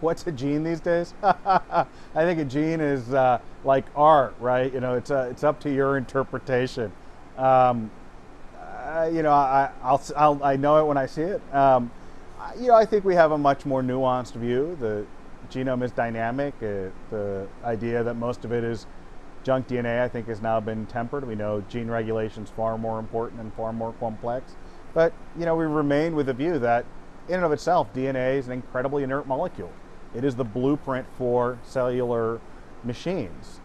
What's a gene these days? I think a gene is uh, like art, right? You know, it's uh, it's up to your interpretation. Um, uh, you know, I, I'll, I'll, i know it when I see it. Um, you know, I think we have a much more nuanced view. The genome is dynamic. Uh, the idea that most of it is junk DNA, I think, has now been tempered. We know gene regulation is far more important and far more complex. But, you know, we remain with the view that in and of itself, DNA is an incredibly inert molecule. It is the blueprint for cellular machines.